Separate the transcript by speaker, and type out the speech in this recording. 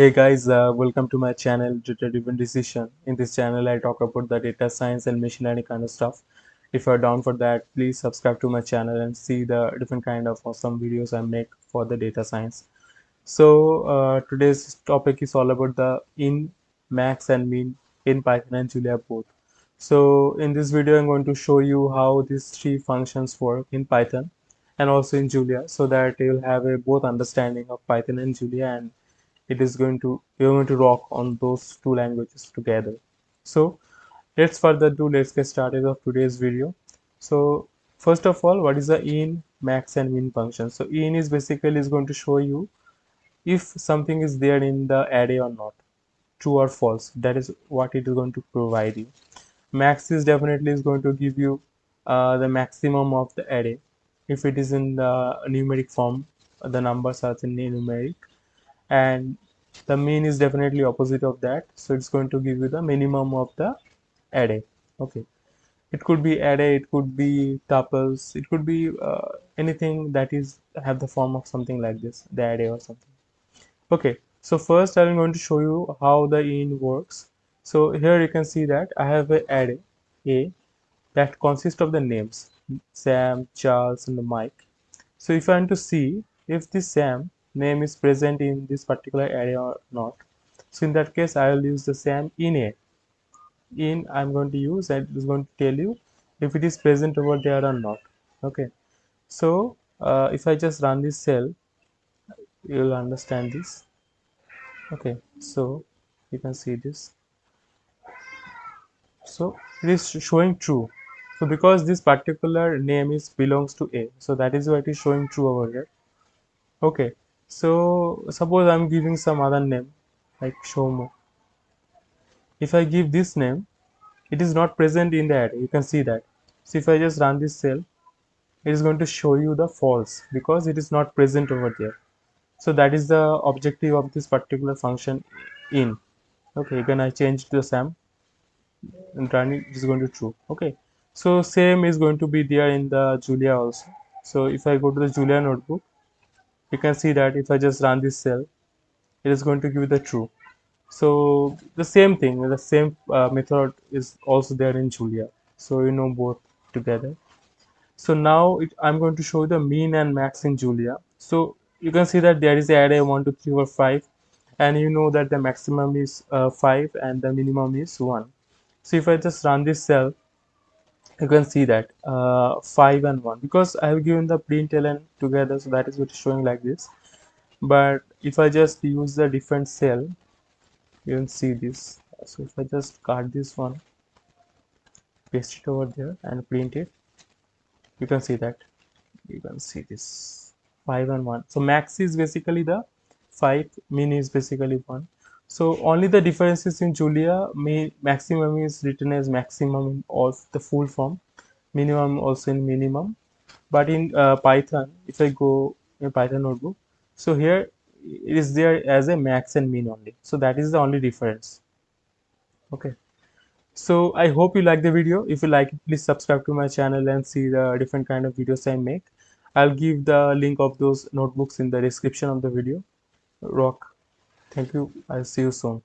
Speaker 1: Hey guys, uh, welcome to my channel Data Driven Decision. In this channel, I talk about the data science and machine learning kind of stuff. If you're down for that, please subscribe to my channel and see the different kind of awesome videos I make for the data science. So uh, today's topic is all about the in, max and min in Python and Julia both. So in this video, I'm going to show you how these three functions work in Python and also in Julia so that you'll have a both understanding of Python and Julia and it is going to you're going to rock on those two languages together. So let's further do let's get started of today's video. So first of all what is the in max and min function? So in is basically is going to show you if something is there in the array or not. True or false that is what it is going to provide you. Max is definitely is going to give you uh, the maximum of the array. If it is in the numeric form the numbers are in numeric and the mean is definitely opposite of that. So it's going to give you the minimum of the array. Okay. It could be array it could be tuples it could be uh, anything that is have the form of something like this the array or something. Okay. So first i'm going to show you how the in works. So here you can see that i have an array a that consists of the names sam charles and mike. So if i want to see if this sam name is present in this particular area or not. So in that case i will use the same in a. In i'm going to use and it is going to tell you if it is present over there or not. Okay. So uh, if i just run this cell you will understand this. Okay. So you can see this. So it is showing true. So because this particular name is belongs to a. So that is why it is showing true over here. Okay so suppose I'm giving some other name like Shomo. If I give this name, it is not present in the array. You can see that. So if I just run this cell, it is going to show you the false because it is not present over there. So that is the objective of this particular function in. Okay, when I change the SAM and run it is going to true. Okay, so same is going to be there in the Julia also. So if I go to the Julia notebook, you can see that if I just run this cell it is going to give you the true. So the same thing the same uh, method is also there in Julia. So you know both together. So now it, I'm going to show you the mean and max in Julia. So you can see that there is the array 1 2 3 4 5 and you know that the maximum is uh, 5 and the minimum is 1 so if I just run this cell you can see that uh, 5 and 1 because I have given the print println together so that is what is showing like this. But if I just use the different cell you can see this. So if I just cut this one paste it over there and print it you can see that. You can see this. 5 and 1 so max is basically the 5 min is basically 1 so only the differences in Julia, may, maximum is written as maximum of the full form, minimum also in minimum. But in uh, Python, if I go in Python notebook, so here it is there as a max and min only. So that is the only difference. Okay. So I hope you like the video. If you like it, please subscribe to my channel and see the different kind of videos I make. I'll give the link of those notebooks in the description of the video. Rock. Thank you. I'll see you soon.